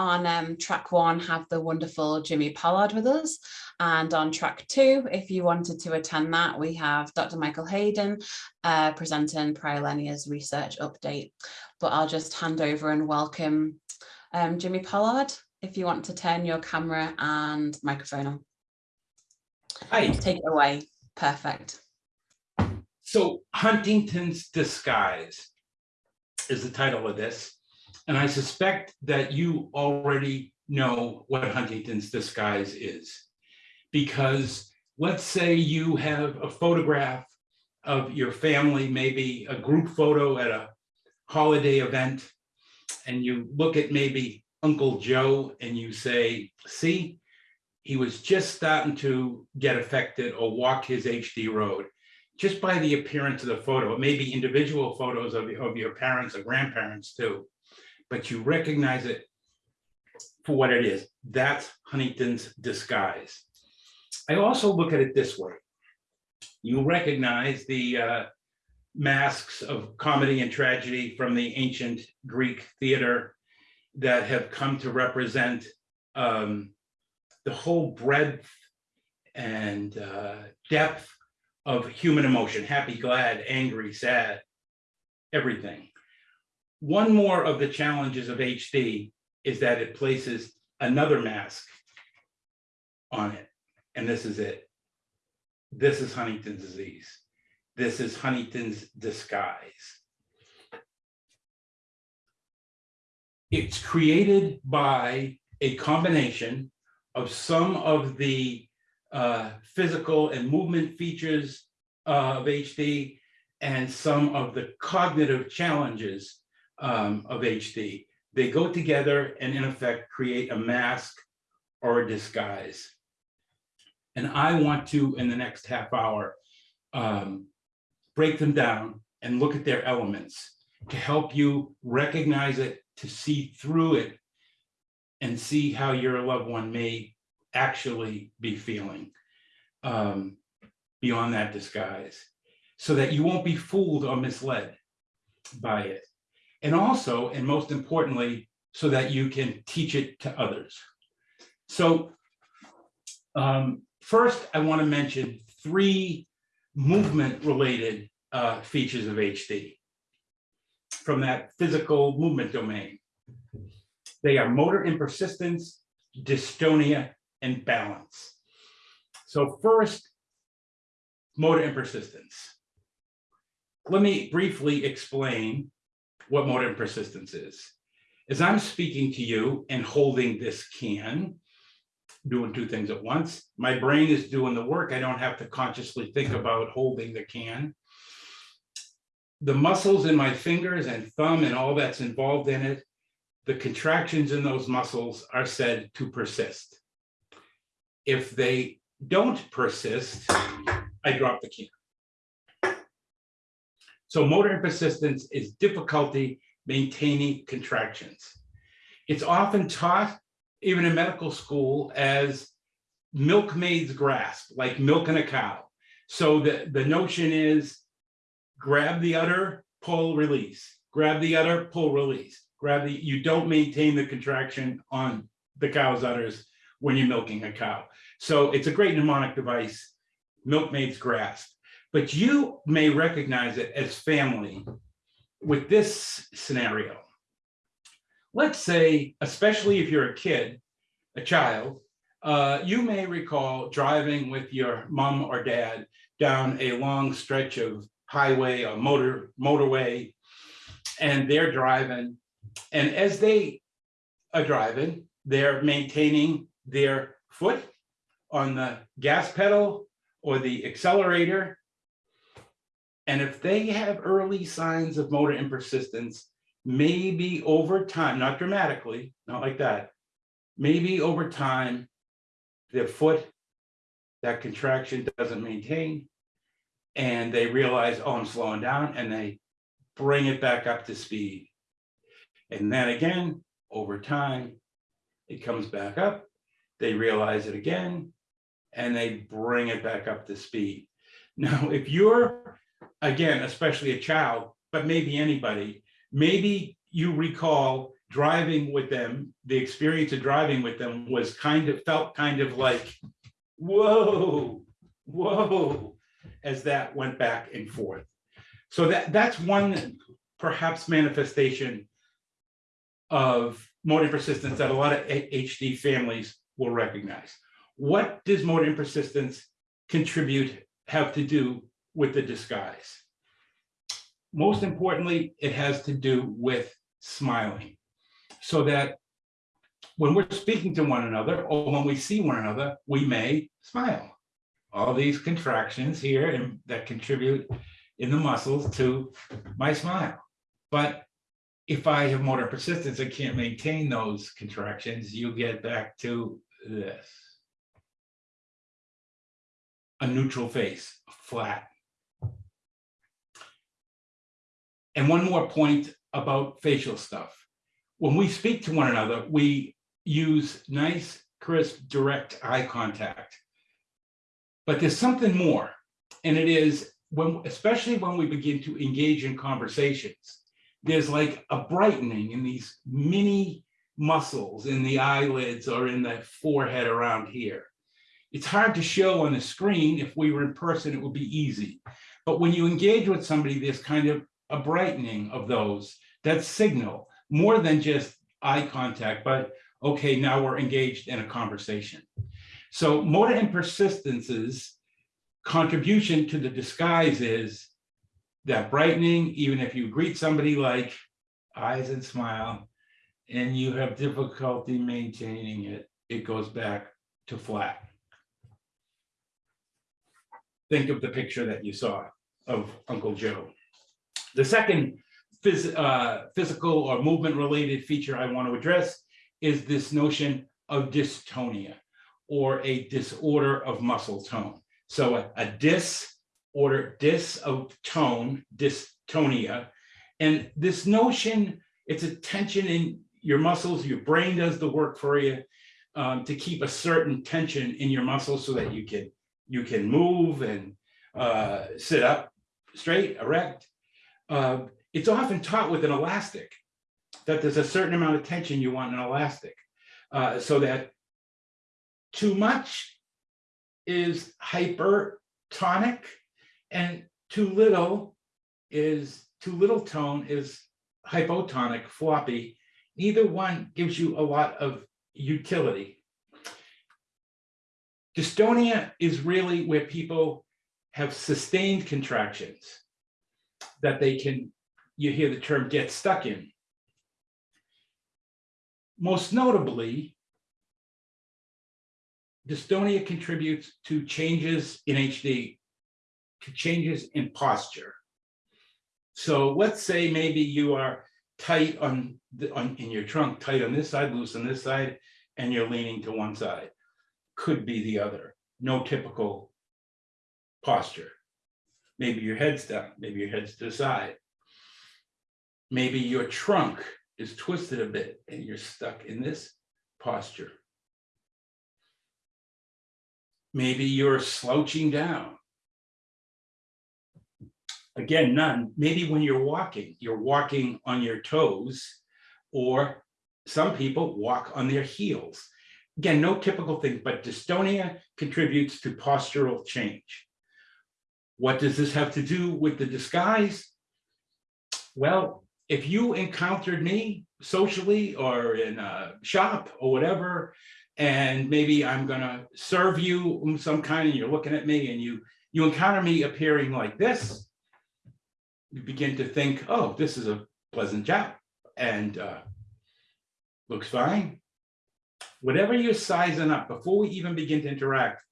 on um, track one have the wonderful Jimmy Pollard with us. And on track two, if you wanted to attend that, we have Dr. Michael Hayden uh, presenting Prilenia's research update. But I'll just hand over and welcome um, Jimmy Pollard, if you want to turn your camera and microphone on. Hi, Take it away. Perfect. so Huntington's Disguise is the title of this. And I suspect that you already know what Huntington's Disguise is. Because let's say you have a photograph of your family, maybe a group photo at a holiday event. And you look at maybe Uncle Joe and you say, see, he was just starting to get affected or walk his HD road just by the appearance of the photo. maybe individual photos of, of your parents or grandparents too, but you recognize it for what it is. That's Huntington's disguise. I also look at it this way. You recognize the uh, masks of comedy and tragedy from the ancient Greek theater that have come to represent um, the whole breadth and uh, depth of human emotion, happy, glad, angry, sad, everything. One more of the challenges of HD is that it places another mask on it, and this is it. This is Huntington's disease. This is Huntington's disguise. It's created by a combination of some of the uh, physical and movement features uh, of HD and some of the cognitive challenges um, of HD. They go together and in effect create a mask or a disguise. And I want to, in the next half hour, um, break them down and look at their elements to help you recognize it, to see through it, and see how your loved one may actually be feeling um, beyond that disguise so that you won't be fooled or misled by it. And also, and most importantly, so that you can teach it to others. So um, first, I want to mention three movement related uh, features of HD from that physical movement domain. They are motor impersistence, dystonia, and balance. So first, motor impersistence. Let me briefly explain what motor persistence is. As I'm speaking to you and holding this can, doing two things at once, my brain is doing the work. I don't have to consciously think about holding the can. The muscles in my fingers and thumb and all that's involved in it, the contractions in those muscles are said to persist. If they don't persist, I drop the can. So motor impersistence is difficulty maintaining contractions. It's often taught, even in medical school, as milkmaid's grasp, like milking a cow. So the, the notion is grab the udder, pull, release, grab the udder, pull, release, grab the, you don't maintain the contraction on the cow's udders when you're milking a cow. So it's a great mnemonic device, milkmaid's grasp. But you may recognize it as family with this scenario. Let's say, especially if you're a kid, a child, uh, you may recall driving with your mom or dad down a long stretch of highway or motor motorway, and they're driving. And as they are driving, they're maintaining their foot on the gas pedal or the accelerator. And if they have early signs of motor impersistence, maybe over time, not dramatically, not like that, maybe over time, their foot, that contraction doesn't maintain, and they realize, oh, I'm slowing down, and they bring it back up to speed. And then again, over time, it comes back up, they realize it again, and they bring it back up to speed. Now, if you're, again, especially a child, but maybe anybody, maybe you recall driving with them, the experience of driving with them was kind of, felt kind of like, whoa, whoa, as that went back and forth. So that, that's one perhaps manifestation of motor persistence that a lot of HD families will recognize. What does motor persistence contribute, have to do with the disguise? Most importantly, it has to do with smiling. So that when we're speaking to one another or when we see one another, we may smile. All these contractions here and that contribute in the muscles to my smile. But if I have motor impersistence, I can't maintain those contractions, you get back to this. A neutral face, flat. And one more point about facial stuff. When we speak to one another, we use nice, crisp, direct eye contact. But there's something more, and it is when, especially when we begin to engage in conversations, there's like a brightening in these mini muscles in the eyelids or in the forehead around here. It's hard to show on the screen. If we were in person, it would be easy. But when you engage with somebody, there's kind of a brightening of those, that signal, more than just eye contact, but okay, now we're engaged in a conversation. So motor impersistence's contribution to the disguise is that brightening, even if you greet somebody like eyes and smile, and you have difficulty maintaining it, it goes back to flat. Think of the picture that you saw of Uncle Joe. The second phys- uh, physical or movement related feature I want to address is this notion of dystonia or a disorder of muscle tone. So a, a disorder, dis of tone, dystonia. And this notion, it's a tension in your muscles, your brain does the work for you um, to keep a certain tension in your muscles so that you can you can move and uh, sit up straight, erect. Uh, it's often taught with an elastic that there's a certain amount of tension you want in an elastic uh, so that too much is hypertonic and too little is too little tone is hypotonic floppy. Neither one gives you a lot of utility. Dystonia is really where people have sustained contractions that they can you hear the term get stuck in most notably dystonia contributes to changes in HD, to changes in posture. So let's say maybe you are tight on the, on, in your trunk, tight on this side, loose on this side, and you're leaning to one side. Could be the other, no typical posture. Maybe your head's down, maybe your head's to the side. Maybe your trunk is twisted a bit and you're stuck in this posture. Maybe you're slouching down. Again, none. Maybe when you're walking, you're walking on your toes, or some people walk on their heels. Again, no typical thing, but dystonia contributes to postural change. What does this have to do with the disguise? Well, if you encountered me socially or in a shop or whatever, and maybe I'm gonna serve you some kind and you're looking at me and you you encounter me appearing like this, you begin to think, oh, this is a pleasant job and uh, looks fine. Whatever you're sizing up before we even begin to interact,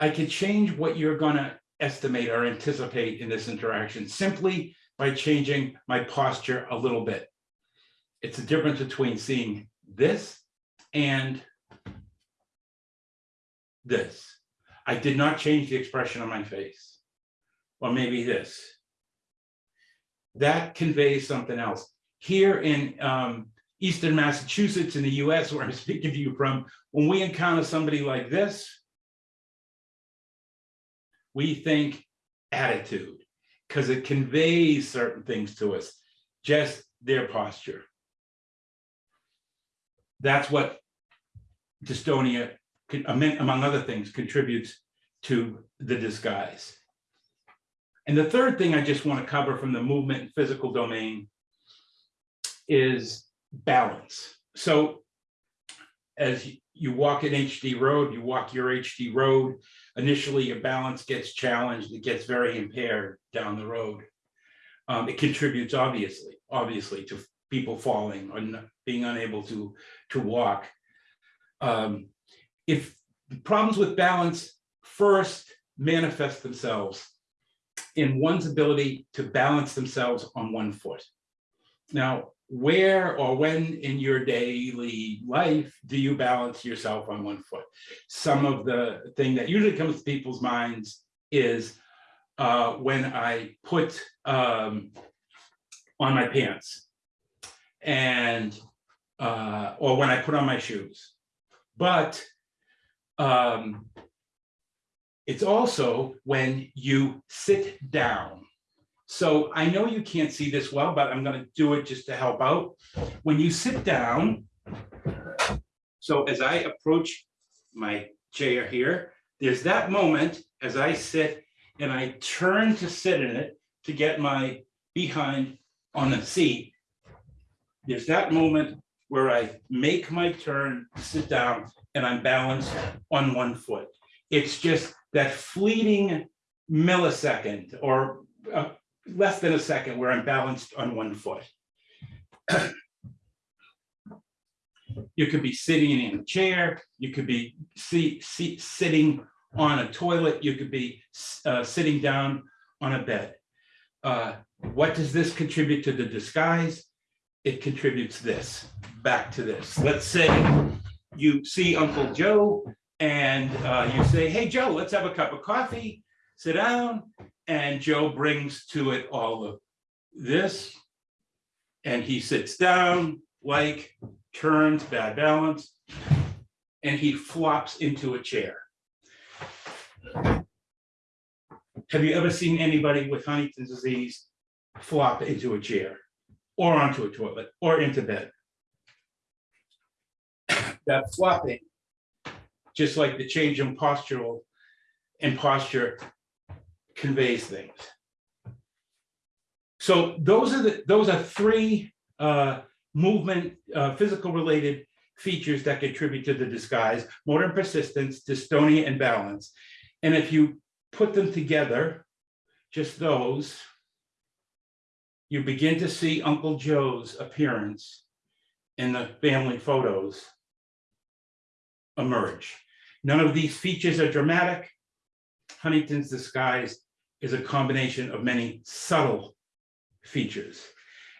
I could change what you're gonna estimate or anticipate in this interaction simply by changing my posture a little bit. It's the difference between seeing this and this. I did not change the expression on my face. Or maybe this. That conveys something else. Here in um, Eastern Massachusetts in the US, where I'm speaking to you from, when we encounter somebody like this, we think attitude, because it conveys certain things to us, just their posture. That's what dystonia, among other things, contributes to the disguise. And the third thing I just want to cover from the movement and physical domain is balance. So as you- walk an HD road, you walk your HD road, initially your balance gets challenged, it gets very impaired down the road. Um, it contributes obviously, obviously to people falling or being unable to, to walk. Um, if problems with balance first manifest themselves in one's ability to balance themselves on one foot. Now, where or when in your daily life do you balance yourself on one foot? Some of the thing that usually comes to people's minds is uh, when I put um, on my pants and uh, or when I put on my shoes. But um, it's also when you sit down. So I know you can't see this well, but I'm gonna do it just to help out. When you sit down, so as I approach my chair here, there's that moment as I sit and I turn to sit in it to get my behind on the seat. There's that moment where I make my turn, sit down, and I'm balanced on one foot. It's just that fleeting millisecond or uh, less than a second where I'm balanced on one foot. You could be sitting in a chair, you could be see, see, sitting on a toilet, you could be uh, sitting down on a bed. Uh, What does this contribute to the disguise? It contributes this, back to this. Let's say you see Uncle Joe and uh, you say, hey, Joe, let's have a cup of coffee, sit down. And Joe brings to it all of this. And he sits down, like, turns, bad balance, and he flops into a chair. Have you ever seen anybody with Huntington's disease flop into a chair? Or onto a toilet, or into bed? That flopping just like the change in postural and posture conveys things. So those are the, those are three uh, movement, uh, physical related features that contribute to the disguise, motor impersistence, dystonia and balance. And if you put them together, just those, you begin to see Uncle Joe's appearance in the family photos emerge. None of these features are dramatic. Huntington's disguise is a combination of many subtle features.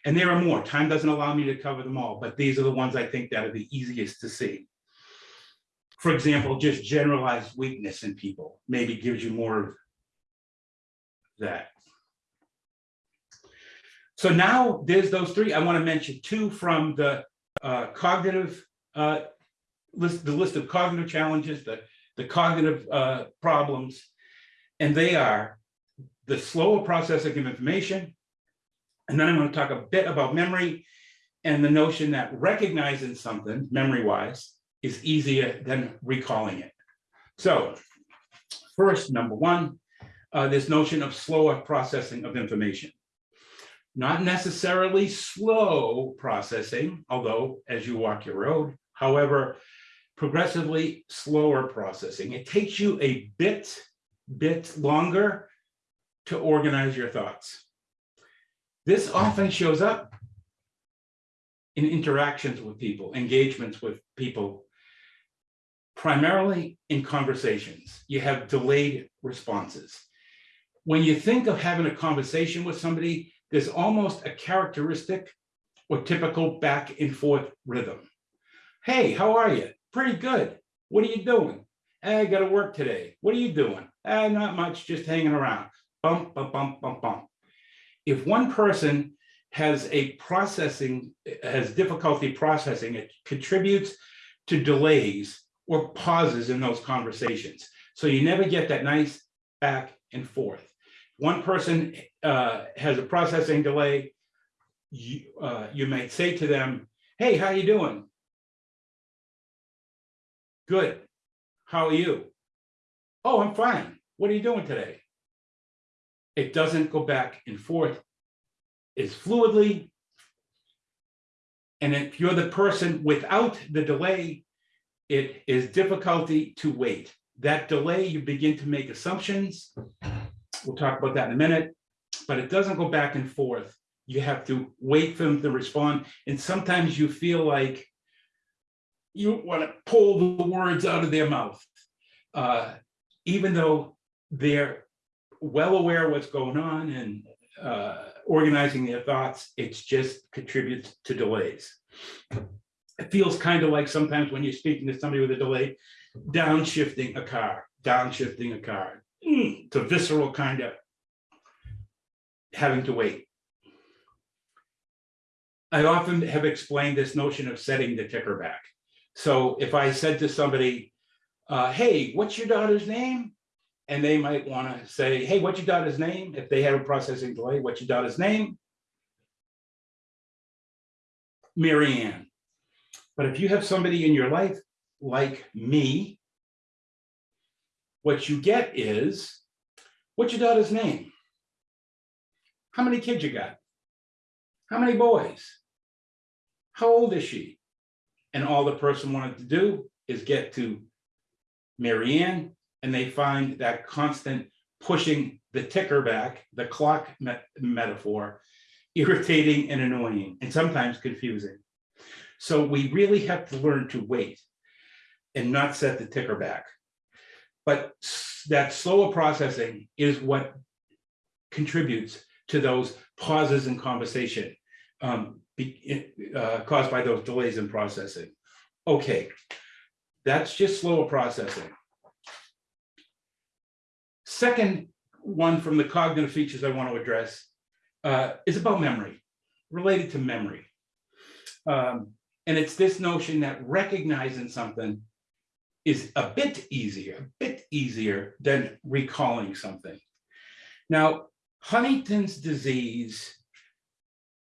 And there are more. Time doesn't allow me to cover them all, but these are the ones I think that are the easiest to see. For example, just generalized weakness in people maybe gives you more of that. So now there's those three. I want to mention two from the uh, cognitive uh, list, the list of cognitive challenges, the, the cognitive uh, problems. And they are the slower processing of information. And then I'm going to talk a bit about memory and the notion that recognizing something memory-wise is easier than recalling it. So first, number one, uh, this notion of slower processing of information. Not necessarily slow processing, although as you walk your road, however, progressively slower processing. It takes you a bit, bit longer to organize your thoughts. This often shows up in interactions with people, engagements with people, primarily in conversations. You have delayed responses. When you think of having a conversation with somebody, there's almost a characteristic or typical back and forth rhythm. Hey, how are you? Pretty good. What are you doing? "Eh, I gotta work today. What are you doing? "Eh, not much, just hanging around. Bump, bump, bump, bump, bump. If one person has a processing, has difficulty processing, it contributes to delays or pauses in those conversations. So you never get that nice back and forth. One person uh, has a processing delay. You, uh, you might say to them, hey, how you doing? Good. How are you? Oh, I'm fine. What are you doing today? It doesn't go back and forth. It's fluidly. And if you're the person without the delay, it is difficulty to wait. That delay, you begin to make assumptions. We'll talk about that in a minute, but it doesn't go back and forth. You have to wait for them to respond. And sometimes you feel like you want to pull the words out of their mouth. Uh, even though they're well aware what's going on and uh, organizing their thoughts, It just contributes to delays. It feels kind of like sometimes when you're speaking to somebody with a delay, downshifting a car, downshifting a car. Mm, It's a visceral kind of having to wait. I often have explained this notion of setting the ticker back. So if I said to somebody, uh, hey, what's your daughter's name? And they might want to say, hey, what's your daughter's name? If they have a processing delay, what's your daughter's name? Mary Ann. But if you have somebody in your life like me, what you get is, what's your daughter's name? How many kids you got? How many boys? How old is she? And all the person wanted to do is get to Mary Ann, and they find that constant pushing the ticker back, the clock me- metaphor, irritating and annoying, and sometimes confusing. So we really have to learn to wait and not set the ticker back. But that slower processing is what contributes to those pauses in conversation um, be- uh, caused by those delays in processing. Okay, that's just slower processing. Second one from the cognitive features I want to address uh, is about memory, related to memory. Um, and it's this notion that recognizing something is a bit easier, a bit easier than recalling something. Now, Huntington's disease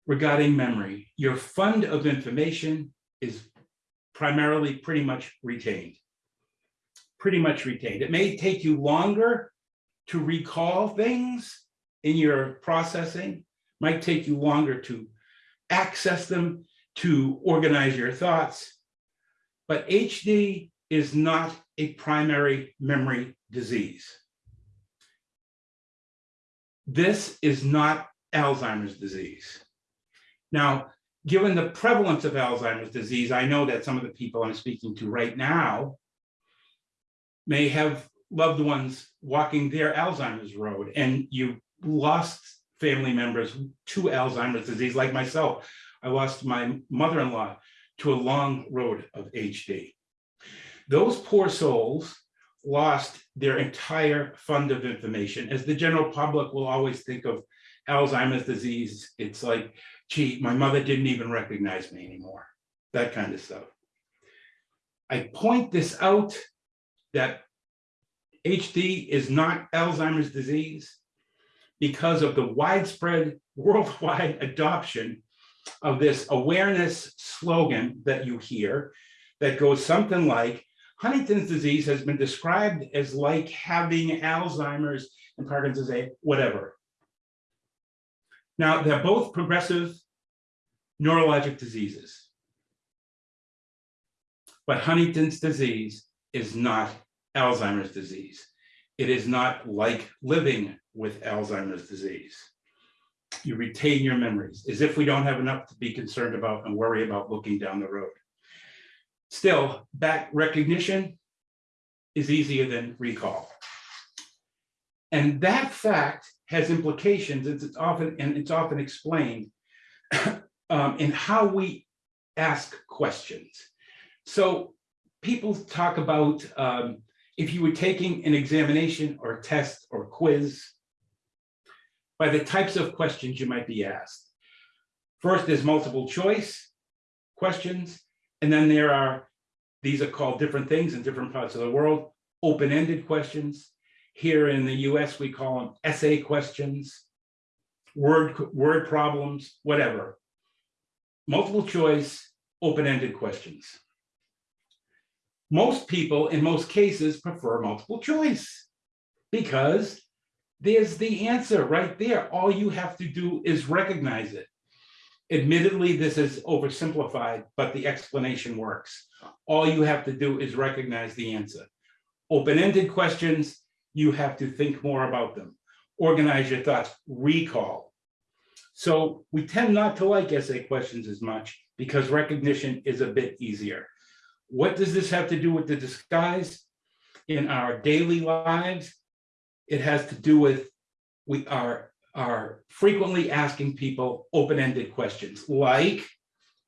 regarding memory, your fund of information is primarily pretty much retained. Pretty much retained. It may take you longer to recall things in your processing, might take you longer to access them, to organize your thoughts. But HD is not a primary memory disease. This is not Alzheimer's disease. Now, given the prevalence of Alzheimer's disease, I know that some of the people I'm speaking to right now may have loved ones walking their Alzheimer's road, and you lost family members to Alzheimer's disease, like myself. I lost my mother-in-law to a long road of HD. Those poor souls lost their entire fund of information. As the general public will always think of Alzheimer's disease, it's like, gee, my mother didn't even recognize me anymore, that kind of stuff. I point this out that HD is not Alzheimer's disease because of the widespread worldwide adoption of this awareness slogan that you hear that goes something like Huntington's disease has been described as like having Alzheimer's and Parkinson's, disease, whatever. Now, they're both progressive neurologic diseases. But Huntington's disease is not Alzheimer's disease. It is not like living with Alzheimer's disease. You retain your memories, as if we don't have enough to be concerned about and worry about looking down the road. Still, back recognition is easier than recall. And that fact has implications, it's often, and it's often explained um, in how we ask questions. So people talk about um, if you were taking an examination or test or quiz, by the types of questions you might be asked. First, there's multiple choice questions, and then there are, these are called different things in different parts of the world, open-ended questions. Here in the US, we call them essay questions, word, word problems, whatever. Multiple choice, open-ended questions. Most people in most cases prefer multiple choice. Because there's the answer right there. All you have to do is recognize it. Admittedly, this is oversimplified, but the explanation works. All you have to do is recognize the answer. Open-ended questions, you have to think more about them. Organize your thoughts, recall. So we tend not to like essay questions as much because recognition is a bit easier. What does this have to do with the disguise? In our daily lives, it has to do with we are, are frequently asking people open-ended questions like,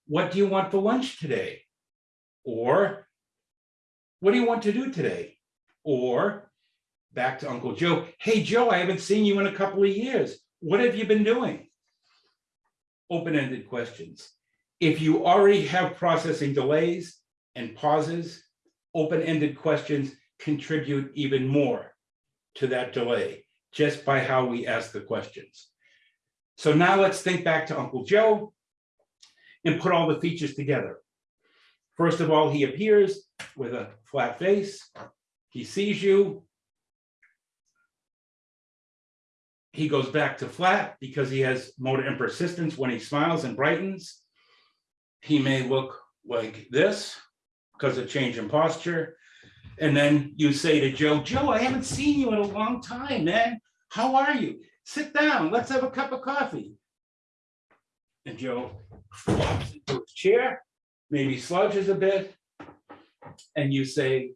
what do you want for lunch today? Or what do you want to do today? Or back to Uncle Joe, hey, Joe, I haven't seen you in a couple of years. What have you been doing? Open-ended questions. If you already have processing delays and pauses, open-ended questions contribute even more to that delay, just by how we ask the questions. So now let's think back to Uncle Joe and put all the features together. First of all, he appears with a flat face. He sees you. He goes back to flat because he has motor impersistence when he smiles and brightens. He may look like this because of change in posture. And then you say to Joe, Joe, I haven't seen you in a long time, man. How are you? Sit down, let's have a cup of coffee. And Joe flops into his chair, maybe slouches a bit. And you say,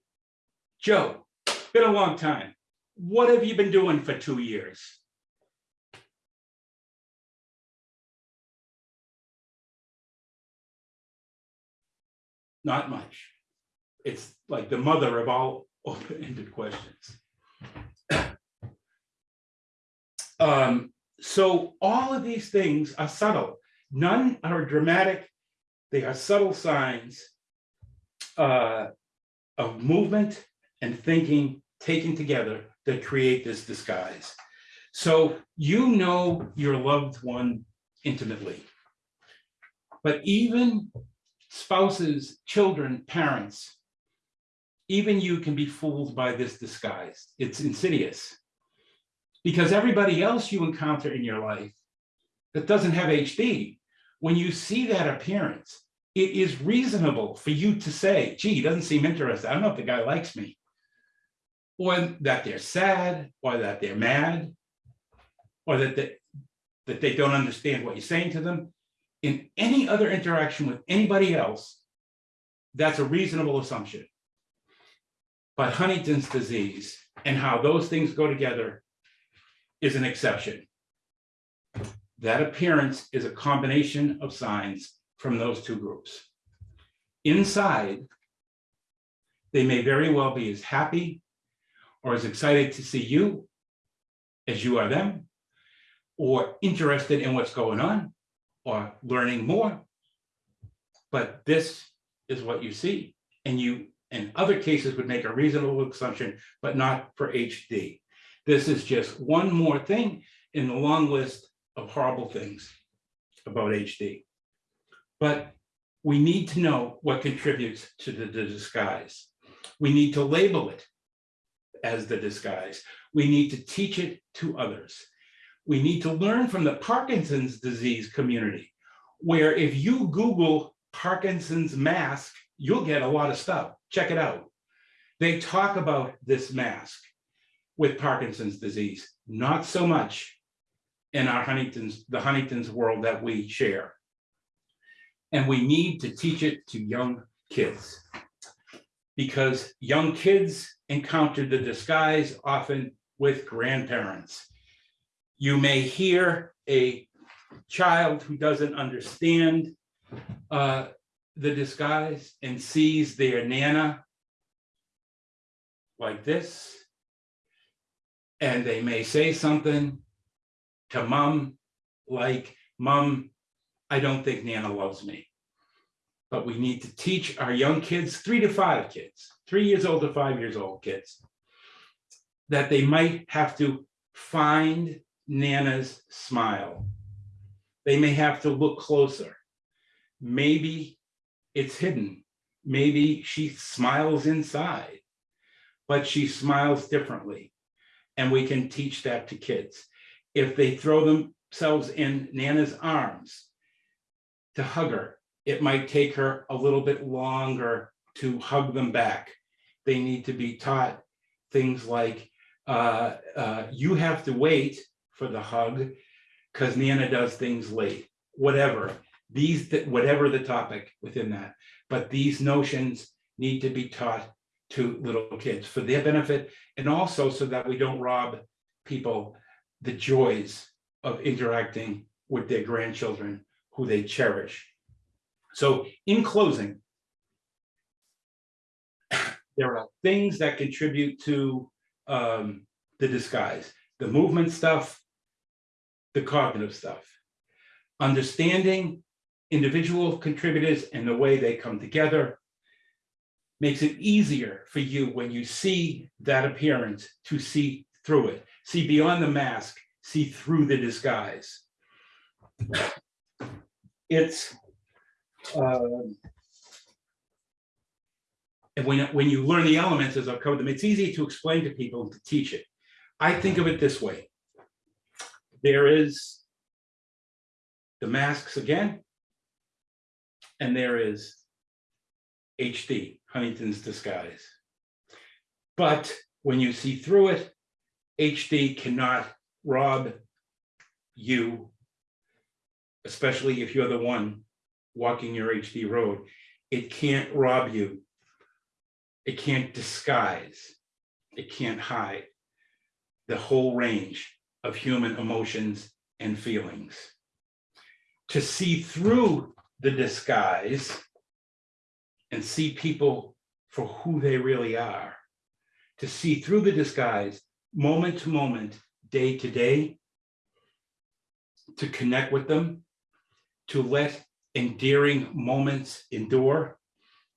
Joe, been a long time. What have you been doing for two years? Not much. It's like the mother of all open-ended questions. Um, so all of these things are subtle. None are dramatic. They are subtle signs uh, of movement and thinking taken together that create this disguise. So you know your loved one intimately. But even spouses, children, parents, even you can be fooled by this disguise. It's insidious. Because everybody else you encounter in your life that doesn't have HD, when you see that appearance, it is reasonable for you to say, gee, he doesn't seem interested. I don't know if the guy likes me. Or that they're sad, or that they're mad, or that they, that they don't understand what you're saying to them. In any other interaction with anybody else, that's a reasonable assumption. But Huntington's disease and how those things go together is an exception. That appearance is a combination of signs from those two groups. Inside, they may very well be as happy or as excited to see you as you are them, or interested in what's going on, or learning more. But this is what you see, and you, in other cases, would make a reasonable assumption, but not for HD. This is just one more thing in the long list of horrible things about HD. But we need to know what contributes to the, the disguise. We need to label it as the disguise. We need to teach it to others. We need to learn from the Parkinson's disease community, where if you Google Parkinson's mask, you'll get a lot of stuff. Check it out. They talk about this mask with Parkinson's disease, not so much in our Huntington's, the Huntington's world that we share. And we need to teach it to young kids because young kids encounter the disguise often with grandparents. You may hear a child who doesn't understand uh, the disguise and sees their nana like this. And they may say something to mom like, mom, I don't think Nana loves me. But we need to teach our young kids, three to five kids, three years old to five years old kids, that they might have to find Nana's smile. They may have to look closer. Maybe it's hidden maybe she smiles inside, but she smiles differently. And we can teach that to kids. If they throw themselves in Nana's arms to hug her, it might take her a little bit longer to hug them back. They need to be taught things like, uh, uh, you have to wait for the hug because Nana does things late, whatever. These, whatever the topic within that, but these notions need to be taught to little kids for their benefit and also so that we don't rob people the joys of interacting with their grandchildren who they cherish. So in closing, there are things that contribute to um, the disguise, the movement stuff, the cognitive stuff. Understanding individual contributors and the way they come together makes it easier for you when you see that appearance to see through it, see beyond the mask, see through the disguise. It's um, and when, when you learn the elements as I've covered them, it's easy to explain to people and to teach it. I think of it this way. There is the masks again, and there is HD, Huntington's disguise. But when you see through it, HD cannot rob you, especially if you're the one walking your HD road. It can't rob you. It can't disguise. It can't hide the whole range of human emotions and feelings. To see through the disguise and see people for who they really are, to see through the disguise, moment to moment, day to day, to connect with them, to let endearing moments endure,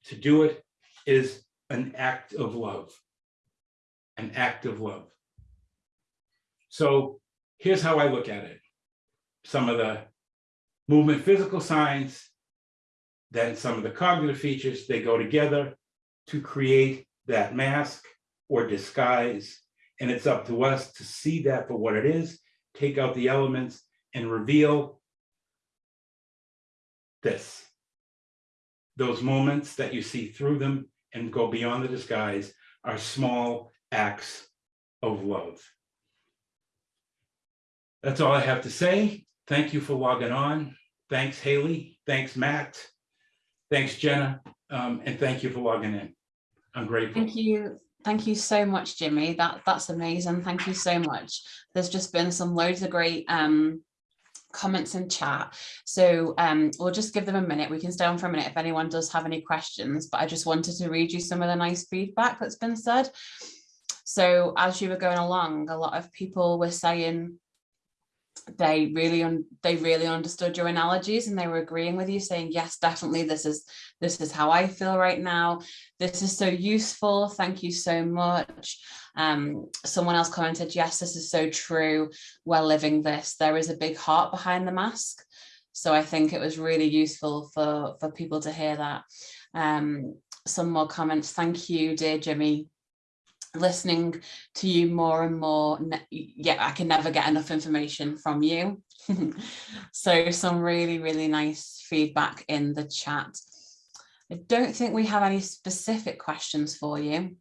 to do it is an act of love, an act of love. So here's how I look at it. Some of the movement physical science, then some of the cognitive features, they go together to create that mask or disguise. And it's up to us to see that for what it is, take out the elements and reveal this. Those moments that you see through them and go beyond the disguise are small acts of love. That's all I have to say. Thank you for logging on. Thanks, Haley. Thanks, Matt. Thanks, Jenna. Um, and thank you for logging in. I'm grateful. Thank you. Thank you so much, Jimmy. That That's amazing. Thank you so much. There's just been some loads of great um, comments in chat. So um, we'll just give them a minute. We can stay on for a minute if anyone does have any questions, but I just wanted to read you some of the nice feedback that's been said. So as you were going along, a lot of people were saying they really they really understood your analogies and they were agreeing with you saying yes definitely this is this is how I feel right now. This is so useful. Thank you so much. Um someone else commented yes this is so true. We're living this. There is a big heart behind the mask. So I think it was really useful for for people to hear that. Um some more comments. Thank you dear Jimmy listening to you more and more yeah i can never get enough information from you. So some really really nice feedback in the chat. I don't think we have any specific questions for you.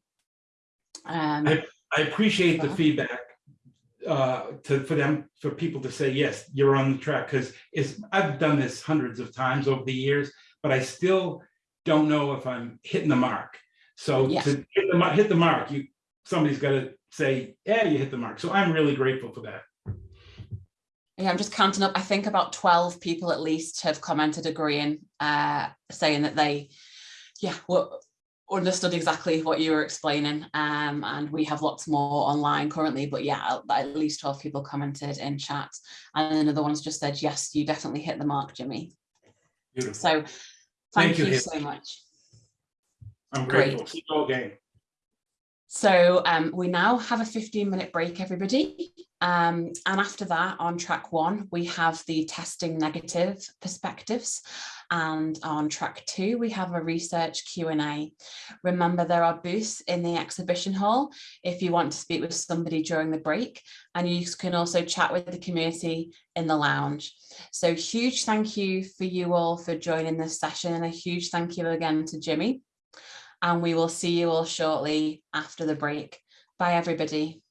Um, I, I, appreciate the feedback uh, to for them for people to say yes you're on the track because is i've done this hundreds of times over the years but i still don't know if i'm hitting the mark. So yes. to hit the, hit the mark you somebody's got to say, yeah, you hit the mark. So I'm really grateful for that. Yeah, I'm just counting up. I think about 12 people at least have commented agreeing, uh, saying that they, yeah, well, understood exactly what you were explaining. Um, and we have lots more online currently, but yeah, at least 12 people commented in chat. And another one's just said, yes, you definitely hit the mark, Jimmy. Beautiful. So thank, thank you, you so much. I'm grateful. Great. Keep going. So um, we now have a 15 minute break, everybody. Um, and after that, on track one, we have the testing negative perspectives. And on track two, we have a research Q&A. Remember, there are booths in the exhibition hall if you want to speak with somebody during the break. And you can also chat with the community in the lounge. So huge thank you for you all for joining this session and a huge thank you again to Jimmy and we will see you all shortly after the break. Bye, everybody.